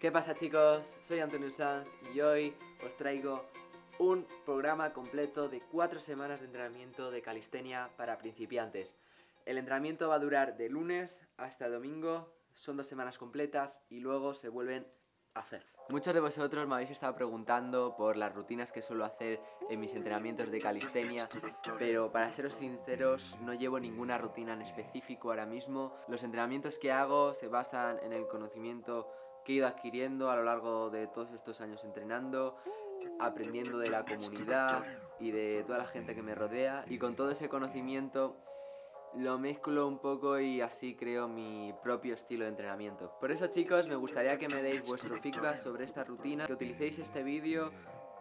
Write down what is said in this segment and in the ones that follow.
¿Qué pasa chicos? Soy Antonio Sanz y hoy os traigo un programa completo de 4 semanas de entrenamiento de calistenia para principiantes. El entrenamiento va a durar de lunes hasta domingo, son dos semanas completas y luego se vuelven a hacer. Muchos de vosotros me habéis estado preguntando por las rutinas que suelo hacer en mis entrenamientos de calistenia, pero para seros sinceros no llevo ninguna rutina en específico ahora mismo. Los entrenamientos que hago se basan en el conocimiento que he ido adquiriendo a lo largo de todos estos años entrenando, aprendiendo de la comunidad y de toda la gente que me rodea y con todo ese conocimiento lo mezclo un poco y así creo mi propio estilo de entrenamiento. Por eso chicos me gustaría que me deis vuestro feedback sobre esta rutina, que utilicéis este vídeo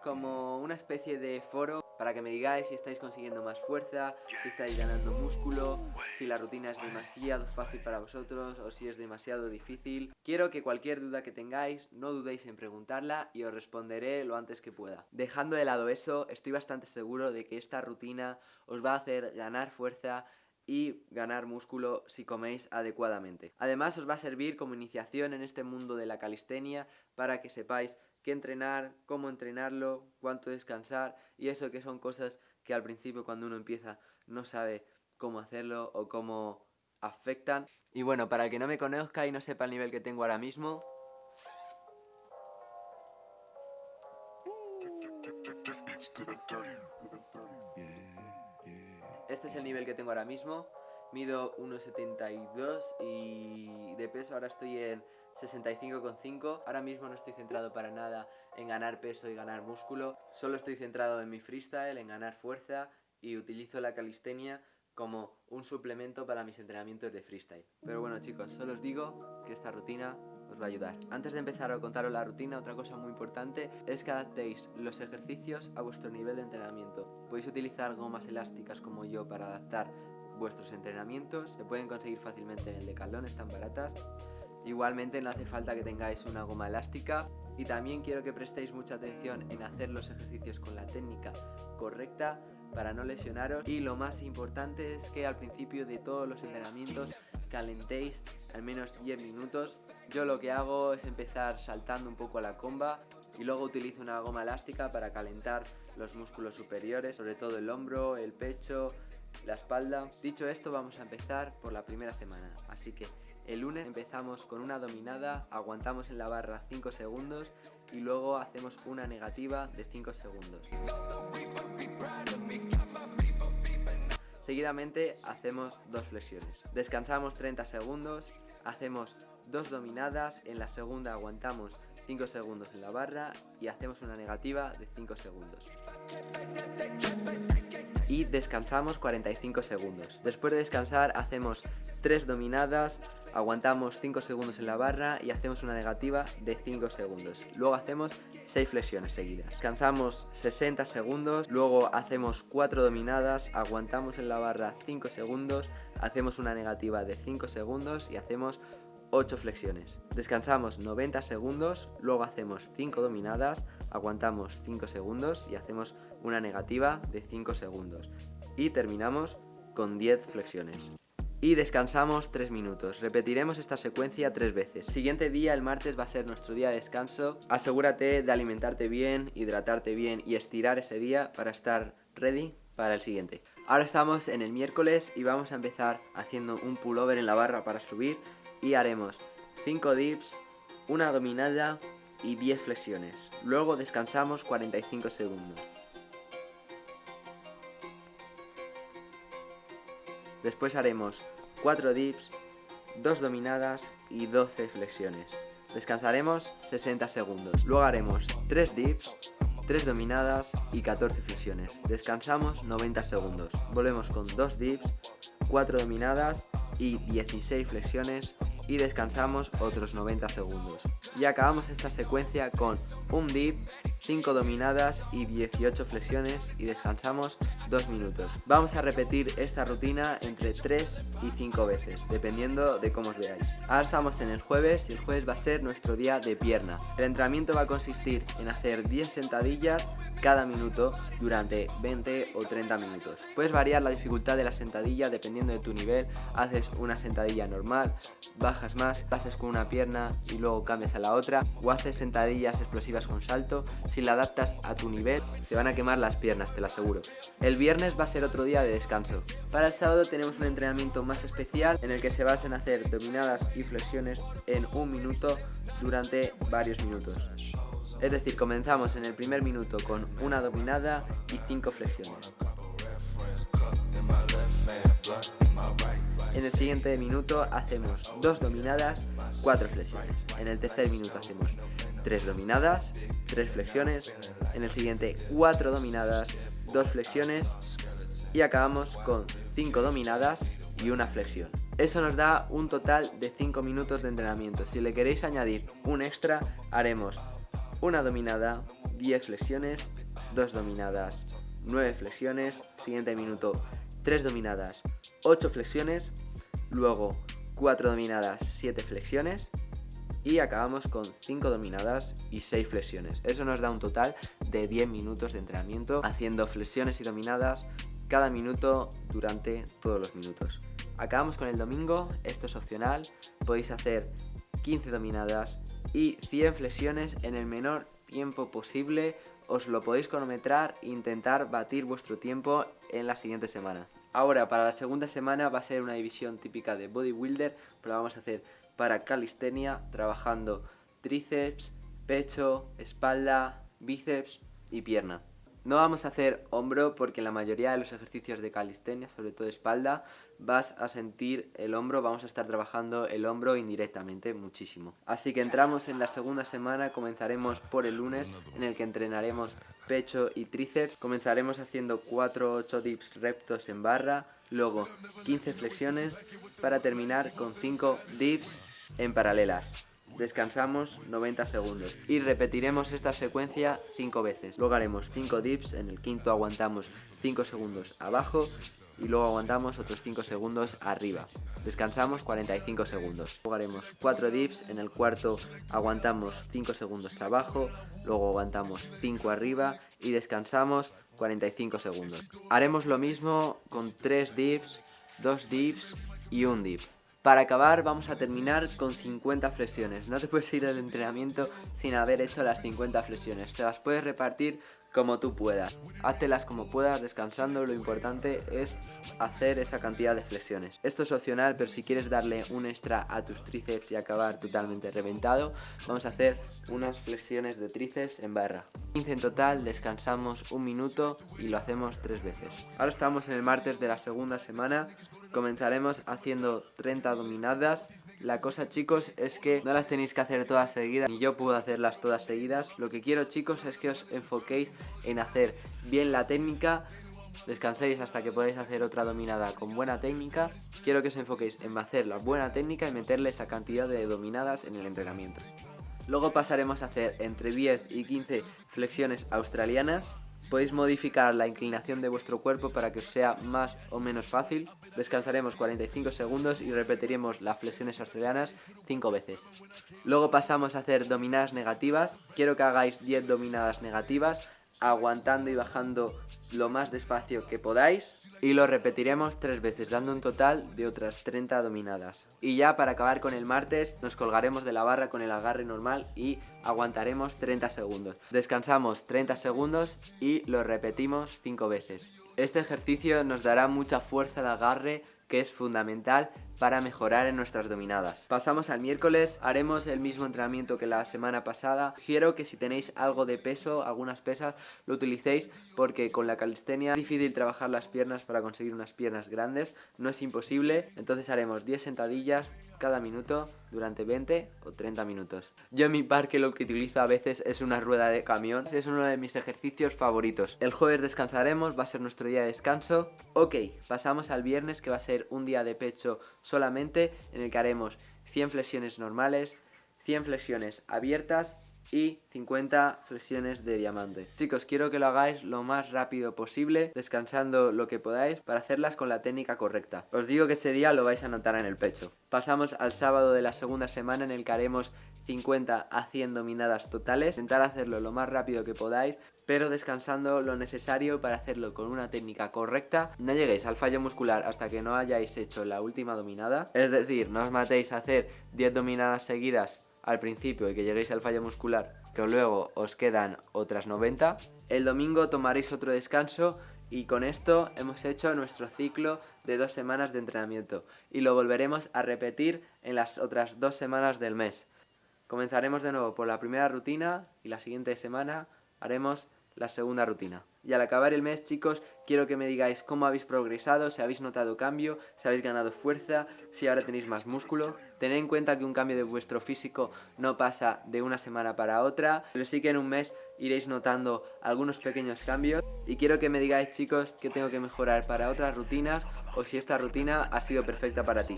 como una especie de foro para que me digáis si estáis consiguiendo más fuerza, si estáis ganando músculo, si la rutina es demasiado fácil para vosotros o si es demasiado difícil. Quiero que cualquier duda que tengáis no dudéis en preguntarla y os responderé lo antes que pueda. Dejando de lado eso, estoy bastante seguro de que esta rutina os va a hacer ganar fuerza y ganar músculo si coméis adecuadamente. Además os va a servir como iniciación en este mundo de la calistenia para que sepáis qué entrenar, cómo entrenarlo, cuánto descansar y eso que son cosas que al principio cuando uno empieza no sabe cómo hacerlo o cómo afectan. Y bueno, para el que no me conozca y no sepa el nivel que tengo ahora mismo, Este es el nivel que tengo ahora mismo. Mido 1,72 y de peso ahora estoy en 65,5. Ahora mismo no estoy centrado para nada en ganar peso y ganar músculo. Solo estoy centrado en mi freestyle, en ganar fuerza y utilizo la calistenia como un suplemento para mis entrenamientos de freestyle. Pero bueno chicos, solo os digo que esta rutina os va a ayudar. Antes de empezar a contaros la rutina, otra cosa muy importante es que adaptéis los ejercicios a vuestro nivel de entrenamiento. Podéis utilizar gomas elásticas como yo para adaptar vuestros entrenamientos, se pueden conseguir fácilmente en el Decathlon, están baratas. Igualmente no hace falta que tengáis una goma elástica y también quiero que prestéis mucha atención en hacer los ejercicios con la técnica correcta para no lesionaros y lo más importante es que al principio de todos los entrenamientos calentéis al menos 10 minutos. Yo lo que hago es empezar saltando un poco la comba y luego utilizo una goma elástica para calentar los músculos superiores, sobre todo el hombro, el pecho, la espalda. Dicho esto vamos a empezar por la primera semana, así que el lunes empezamos con una dominada, aguantamos en la barra 5 segundos y luego hacemos una negativa de 5 segundos. Seguidamente hacemos dos flexiones. Descansamos 30 segundos, hacemos dos dominadas, en la segunda aguantamos 5 segundos en la barra y hacemos una negativa de 5 segundos. Y descansamos 45 segundos. Después de descansar hacemos 3 dominadas, aguantamos 5 segundos en la barra y hacemos una negativa de 5 segundos. Luego hacemos 6 flexiones seguidas. Descansamos 60 segundos, luego hacemos 4 dominadas, aguantamos en la barra 5 segundos, hacemos una negativa de 5 segundos y hacemos 8 flexiones. Descansamos 90 segundos, luego hacemos 5 dominadas, aguantamos 5 segundos y hacemos una negativa de 5 segundos. Y terminamos con 10 flexiones y descansamos 3 minutos. Repetiremos esta secuencia 3 veces. Siguiente día, el martes, va a ser nuestro día de descanso. Asegúrate de alimentarte bien, hidratarte bien y estirar ese día para estar ready para el siguiente. Ahora estamos en el miércoles y vamos a empezar haciendo un pullover en la barra para subir y haremos 5 dips, una dominada y 10 flexiones. Luego descansamos 45 segundos. Después haremos 4 dips, 2 dominadas y 12 flexiones. Descansaremos 60 segundos. Luego haremos 3 dips, 3 dominadas y 14 flexiones. Descansamos 90 segundos. Volvemos con 2 dips, 4 dominadas y 16 flexiones y descansamos otros 90 segundos. Y acabamos esta secuencia con un dip, 5 dominadas y 18 flexiones y descansamos 2 minutos. Vamos a repetir esta rutina entre 3 y 5 veces, dependiendo de cómo os veáis. Ahora estamos en el jueves y el jueves va a ser nuestro día de pierna. El entrenamiento va a consistir en hacer 10 sentadillas cada minuto durante 20 o 30 minutos. Puedes variar la dificultad de la sentadilla dependiendo de tu nivel, haces una sentadilla normal, baja trabajas más, haces con una pierna y luego cambias a la otra, o haces sentadillas explosivas con salto, si la adaptas a tu nivel, te van a quemar las piernas, te lo aseguro. El viernes va a ser otro día de descanso. Para el sábado tenemos un entrenamiento más especial en el que se basa en hacer dominadas y flexiones en un minuto durante varios minutos. Es decir, comenzamos en el primer minuto con una dominada y cinco flexiones. En el siguiente minuto hacemos dos dominadas, cuatro flexiones. En el tercer minuto hacemos tres dominadas, tres flexiones. En el siguiente cuatro dominadas, dos flexiones. Y acabamos con cinco dominadas y una flexión. Eso nos da un total de 5 minutos de entrenamiento. Si le queréis añadir un extra, haremos una dominada, 10 flexiones, dos dominadas, 9 flexiones, siguiente minuto, 3 dominadas, 8 flexiones, luego 4 dominadas, 7 flexiones y acabamos con 5 dominadas y 6 flexiones. Eso nos da un total de 10 minutos de entrenamiento haciendo flexiones y dominadas cada minuto durante todos los minutos. Acabamos con el domingo, esto es opcional, podéis hacer 15 dominadas y 100 flexiones en el menor tiempo posible os lo podéis cronometrar e intentar batir vuestro tiempo en la siguiente semana. Ahora, para la segunda semana va a ser una división típica de bodybuilder, pero la vamos a hacer para calistenia, trabajando tríceps, pecho, espalda, bíceps y pierna. No vamos a hacer hombro porque en la mayoría de los ejercicios de calistenia, sobre todo espalda, vas a sentir el hombro, vamos a estar trabajando el hombro indirectamente muchísimo. Así que entramos en la segunda semana, comenzaremos por el lunes en el que entrenaremos pecho y tríceps. Comenzaremos haciendo 4-8 dips rectos en barra, luego 15 flexiones para terminar con 5 dips en paralelas descansamos 90 segundos y repetiremos esta secuencia 5 veces. Luego haremos 5 dips, en el quinto aguantamos 5 segundos abajo y luego aguantamos otros 5 segundos arriba. Descansamos 45 segundos. Luego haremos 4 dips, en el cuarto aguantamos 5 segundos abajo, luego aguantamos 5 arriba y descansamos 45 segundos. Haremos lo mismo con 3 dips, 2 dips y un dip. Para acabar vamos a terminar con 50 flexiones. No te puedes ir al entrenamiento sin haber hecho las 50 flexiones. Te las puedes repartir como tú puedas. Háztelas como puedas, descansando. Lo importante es hacer esa cantidad de flexiones. Esto es opcional, pero si quieres darle un extra a tus tríceps y acabar totalmente reventado, vamos a hacer unas flexiones de tríceps en barra. 15 en total, descansamos un minuto y lo hacemos tres veces. Ahora estamos en el martes de la segunda semana. Comenzaremos haciendo 30 dominadas. La cosa chicos es que no las tenéis que hacer todas seguidas, ni yo puedo hacerlas todas seguidas. Lo que quiero chicos es que os enfoquéis en hacer bien la técnica, descanséis hasta que podáis hacer otra dominada con buena técnica. Quiero que os enfoquéis en hacer la buena técnica y meterle esa cantidad de dominadas en el entrenamiento. Luego pasaremos a hacer entre 10 y 15 flexiones australianas. Podéis modificar la inclinación de vuestro cuerpo para que os sea más o menos fácil. Descansaremos 45 segundos y repetiremos las flexiones australianas 5 veces. Luego pasamos a hacer dominadas negativas. Quiero que hagáis 10 dominadas negativas aguantando y bajando lo más despacio que podáis y lo repetiremos tres veces dando un total de otras 30 dominadas. Y ya para acabar con el martes nos colgaremos de la barra con el agarre normal y aguantaremos 30 segundos. Descansamos 30 segundos y lo repetimos 5 veces. Este ejercicio nos dará mucha fuerza de agarre que es fundamental para mejorar en nuestras dominadas. Pasamos al miércoles, haremos el mismo entrenamiento que la semana pasada. Quiero que si tenéis algo de peso, algunas pesas, lo utilicéis porque con la calistenia es difícil trabajar las piernas para conseguir unas piernas grandes, no es imposible. Entonces haremos 10 sentadillas cada minuto durante 20 o 30 minutos. Yo en mi parque lo que utilizo a veces es una rueda de camión, es uno de mis ejercicios favoritos. El jueves descansaremos, va a ser nuestro día de descanso. Ok, pasamos al viernes que va a ser un día de pecho solamente en el que haremos 100 flexiones normales, 100 flexiones abiertas y 50 flexiones de diamante. Chicos, quiero que lo hagáis lo más rápido posible, descansando lo que podáis para hacerlas con la técnica correcta. Os digo que ese día lo vais a notar en el pecho. Pasamos al sábado de la segunda semana en el que haremos 50 a 100 dominadas totales. Intentar hacerlo lo más rápido que podáis, pero descansando lo necesario para hacerlo con una técnica correcta. No lleguéis al fallo muscular hasta que no hayáis hecho la última dominada. Es decir, no os matéis a hacer 10 dominadas seguidas al principio y que lleguéis al fallo muscular, que luego os quedan otras 90. El domingo tomaréis otro descanso y con esto hemos hecho nuestro ciclo de dos semanas de entrenamiento y lo volveremos a repetir en las otras dos semanas del mes. Comenzaremos de nuevo por la primera rutina y la siguiente semana haremos la segunda rutina. Y al acabar el mes, chicos, quiero que me digáis cómo habéis progresado, si habéis notado cambio, si habéis ganado fuerza, si ahora tenéis más músculo. Tened en cuenta que un cambio de vuestro físico no pasa de una semana para otra, pero sí que en un mes iréis notando algunos pequeños cambios. Y quiero que me digáis, chicos, qué tengo que mejorar para otras rutinas o si esta rutina ha sido perfecta para ti.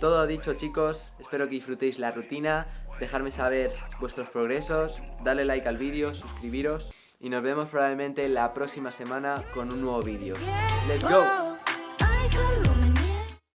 Todo dicho chicos, espero que disfrutéis la rutina, dejarme saber vuestros progresos, darle like al vídeo, suscribiros y nos vemos probablemente la próxima semana con un nuevo vídeo. ¡Let's go!